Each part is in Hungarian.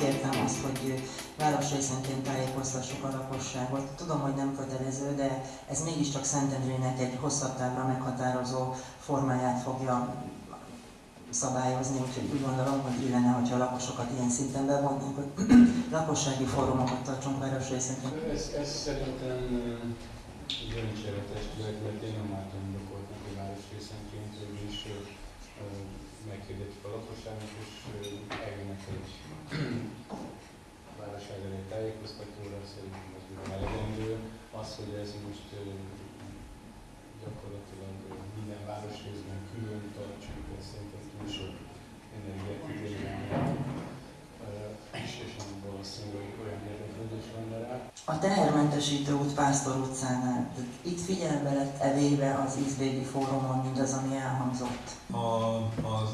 kértem azt, hogy városrészenként tájékoztassuk a lakosságot. Tudom, hogy nem kötelező, de ez mégiscsak Szentendrének egy hosszabb távra meghatározó formáját fogja szabályozni, úgyhogy úgy gondolom, hogy illene, hogyha a lakosokat ilyen szinten bevonnánk, hogy lakossági fórumokat tartsunk városrészenként. Ez, ez szerintem testület, mert én nem látom hogy városrészenként is meghirdetik a lakosságnak, és eljönnek egy városság elé tájékoztatóra, szerintem az ugye elegendő. Az, hogy ez most gyakorlatilag minden városrészben külön tartsuk, ez szerintem túl sok energiát igényel, és, és nem valószínű, hogy olyan érdeklődés lenne rá. A tehermentesítő út Pásztor utcánál, itt figyelembe lett evéve az Izbégi fórumon mindaz, ami elhangzott? A,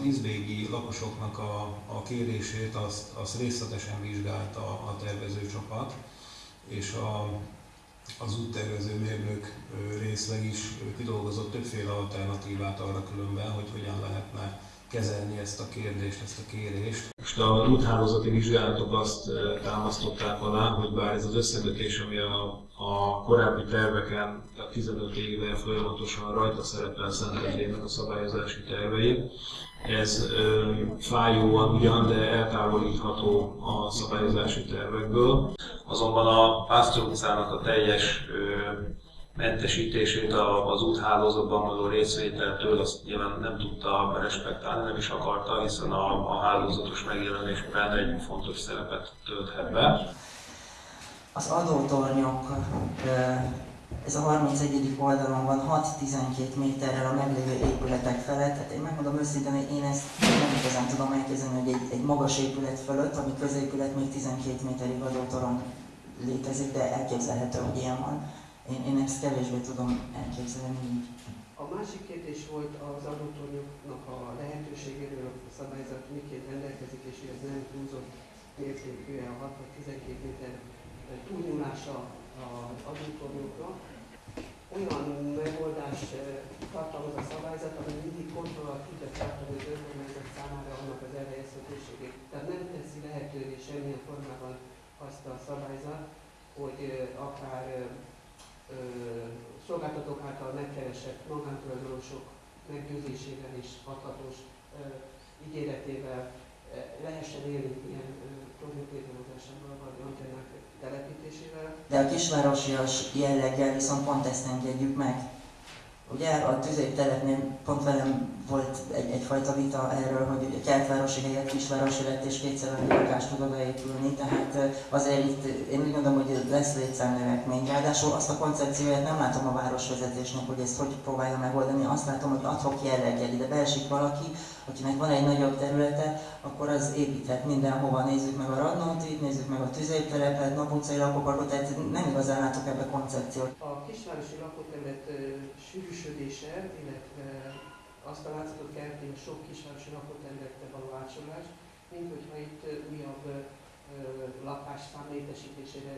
az izbégi lakosoknak a, a kérését azt, azt részletesen vizsgálta a tervezőcsapat, és a, az úttervező mérnök részleg is kidolgozott többféle alternatívát arra különben, hogy hogyan lehetne kezelni ezt a kérdést, ezt a kérést. Most a úthálózati vizsgálatok azt támasztották alá, hogy bár ez az összekötés, ami a, a korábbi terveken, a 15 éve folyamatosan rajta szerepel Szentendrének a szabályozási tervein, ez ö, fájóan ugyan, de eltávolítható a szabályozási tervekből. Azonban a Pásztor utcának a teljes ö, mentesítését az úthálózatban való részvételtől azt nyilván nem tudta respektálni, nem is akarta, hiszen a, a hálózatos megjelenésben egy fontos szerepet tölthet be. Az adótornyok, ez a 31. oldalon van 6-12 méterrel a meglévő épületek felett. Tehát én megmondom őszintén, hogy én ezt nem igazán tudom elképzelni, hogy egy, egy magas épület fölött, ami középület még 12 méterig adótorony létezik, de elképzelhető, hogy ilyen van én, én ezt kevésbé tudom elképzelni. A másik kérdés volt az adótornyoknak a lehetőségéről, a szabályzat miként rendelkezik, és hogy ez nem túlzott mértékű a 6-12 méter túlnyúlása az adótornyokra. Olyan megoldás tartalmaz a szabályzat, ami mindig kontroll tudja tartani az önkormányzat számára annak az elhelyezhetőségét. Tehát nem teszi lehetővé semmilyen formában azt a szabályzat, hogy akár szolgáltatók által megkeresett magántulajdonosok meggyőzésével és hathatós ígéretével lehessen élni ilyen tornyok vagy antennák telepítésével. De a kisvárosias jelleggel viszont pont ezt engedjük meg. Ugye a tüzéptelepnél pont velem volt egy, egyfajta vita erről, hogy a kertvárosi helyett kisvárosi lett és kétszer annyi lakást tud odaépülni, tehát azért itt én úgy gondolom, hogy lesz létszámnövekmény. Ráadásul azt a koncepcióját nem látom a városvezetésnek, hogy ezt hogy próbálja megoldani, azt látom, hogy adhok jelleggel ide beesik valaki, akinek van egy nagyobb területe, akkor az építhet mindenhova. Nézzük meg a Radnótit, nézzük meg a tüzéptelepet, naputcai lakóparkot, tehát nem igazán látok ebbe koncepciót. A kisvárosi lakóterület sűrűsödése, illetve azt a látszatot kelti a sok kisvárosi lakóterületre való átsorolás, mint hogyha itt újabb szám létesítésére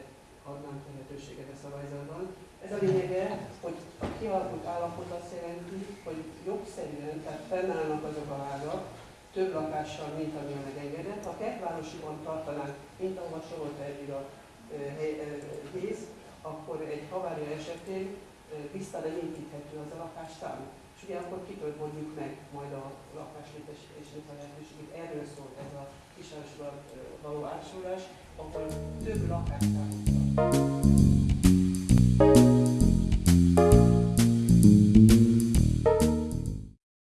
adnánk lehetőséget a szabályzatban. Ez a lényege, hogy a kialakult állapot azt jelenti, hogy jogszerűen, tehát fennállnak azok a házak, több lakással, mint ami a megengedett. Ha kertvárosiban tartanánk, mint ahova sorolta eddig a héz, akkor egy havária esetén nem építhető az a lakásszám. És ugye akkor kitől mondjuk meg majd a lakáslétesítésnek a lehetőségét. Erről szól ez a kisvárosban való átsorolás, akkor több lakásszám